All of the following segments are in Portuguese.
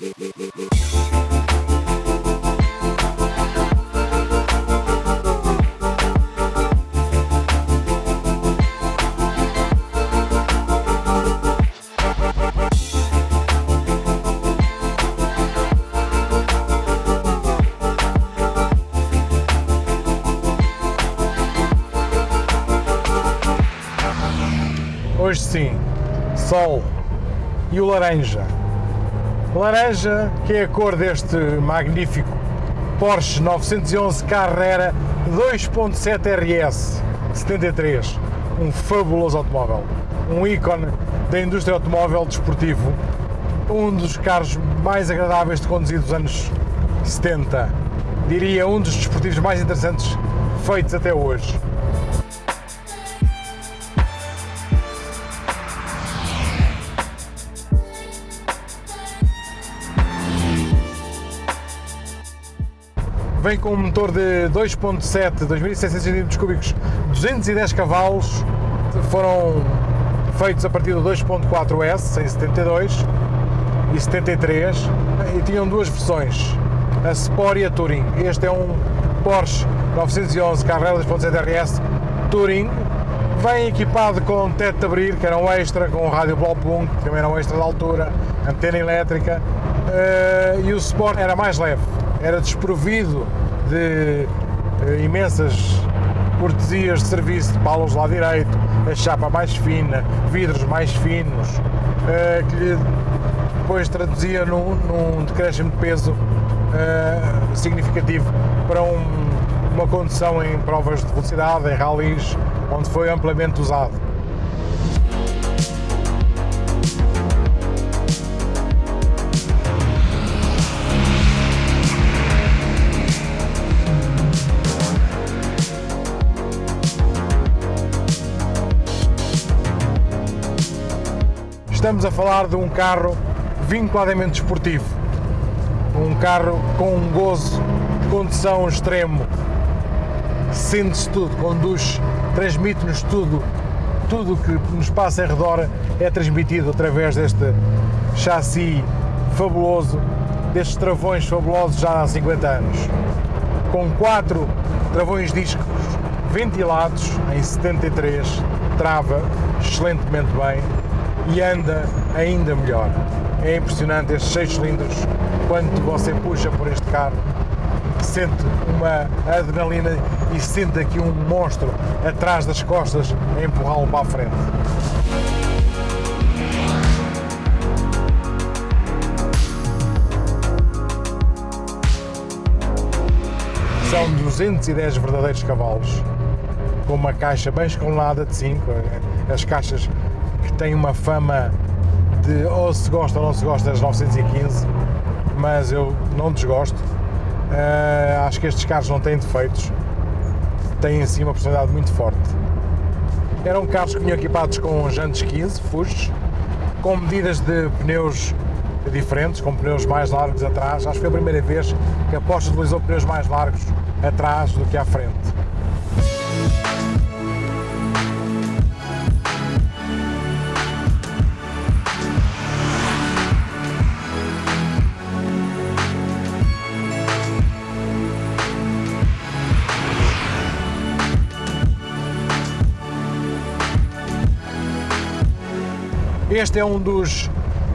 Hoje sim, sol e o laranja. Laranja, que é a cor deste magnífico Porsche 911 Carrera 2.7 RS 73. Um fabuloso automóvel, um ícone da indústria automóvel desportivo, um dos carros mais agradáveis de conduzir dos anos 70. Diria um dos desportivos mais interessantes feitos até hoje. Vem com um motor de 2.7, 2700 cm3, 210 cavalos, foram feitos a partir do 2.4S, em 72 e 73, e tinham duas versões, a Sport e a Touring. Este é um Porsche 911 Carrera 2.7 RS Touring, vem equipado com teto de abrir, que era um extra, com rádio Blaupunkt, que também era um extra de altura, antena elétrica, uh, e o Sport era mais leve, era desprovido de uh, imensas cortesias de serviço de palos lá direito, a chapa mais fina, vidros mais finos, uh, que lhe depois traduzia num, num decréscimo de peso uh, significativo para um, uma condução em provas de velocidade, em rallies, onde foi amplamente usado. Estamos a falar de um carro vinculadamente desportivo, um carro com um gozo de condução extremo, sente-se tudo, conduz, transmite-nos tudo, tudo o que nos passa em redor é transmitido através deste chassi fabuloso, destes travões fabulosos já há 50 anos, com quatro travões discos ventilados em 73, trava excelentemente bem, e anda ainda melhor. É impressionante estes 6 cilindros, quando você puxa por este carro, sente uma adrenalina e sente aqui um monstro atrás das costas a empurrá-lo para a frente. São 210 verdadeiros cavalos, com uma caixa bem escalonada de 5, as caixas tem uma fama de ou se gosta ou não se gosta das 915, mas eu não desgosto. Uh, acho que estes carros não têm defeitos, têm assim uma personalidade muito forte. Eram carros que vinham equipados com jantes 15, fujos, com medidas de pneus diferentes, com pneus mais largos atrás. Acho que foi a primeira vez que a Porsche utilizou pneus mais largos atrás do que à frente. Este é um dos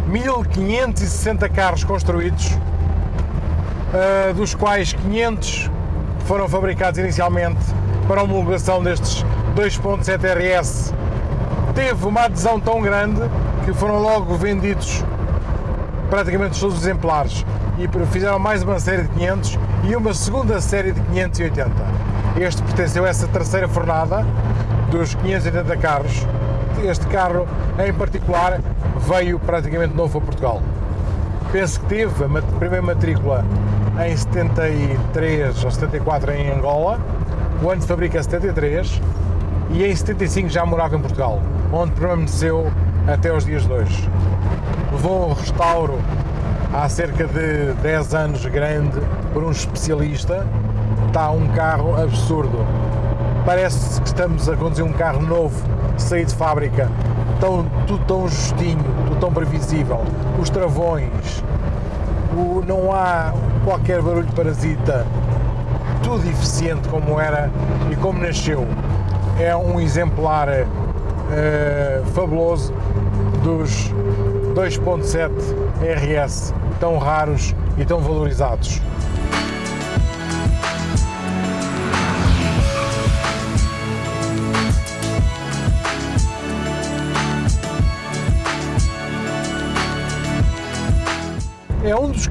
1560 carros construídos, uh, dos quais 500 foram fabricados inicialmente para a homologação destes 2.7 RS. Teve uma adesão tão grande que foram logo vendidos praticamente todos os exemplares e fizeram mais uma série de 500 e uma segunda série de 580. Este pertenceu a essa terceira fornada dos 580 carros este carro em particular veio praticamente novo a Portugal. Penso que teve a primeira matrícula em 73 ou 74 em Angola, o ano de fábrica é 73 e em 75 já morava em Portugal, onde permaneceu até os dias de hoje. Levou um restauro há cerca de 10 anos grande por um especialista, está um carro absurdo. Parece que estamos a conduzir um carro novo sair de fábrica, tão, tudo tão justinho, tudo tão previsível, os travões, o, não há qualquer barulho parasita, tudo eficiente como era e como nasceu. É um exemplar uh, fabuloso dos 2.7 RS tão raros e tão valorizados.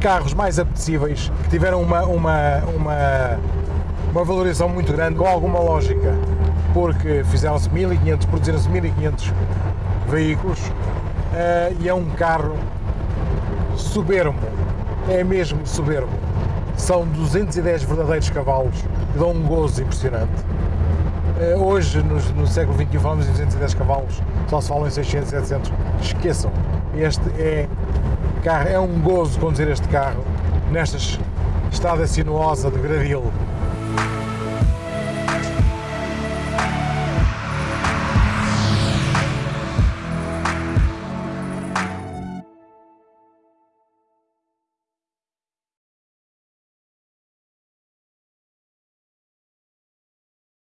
Carros mais apetecíveis que tiveram uma, uma, uma, uma valorização muito grande, com alguma lógica, porque fizeram-se 1500, produziram-se 1500 veículos uh, e é um carro soberbo, é mesmo soberbo. São 210 verdadeiros cavalos que dão um gozo impressionante. Uh, hoje, no, no século XXI, falamos em 210 cavalos, só se falam em 600, 700. Esqueçam, este é carro, é um gozo conduzir este carro nestas estrada sinuosa de Gradil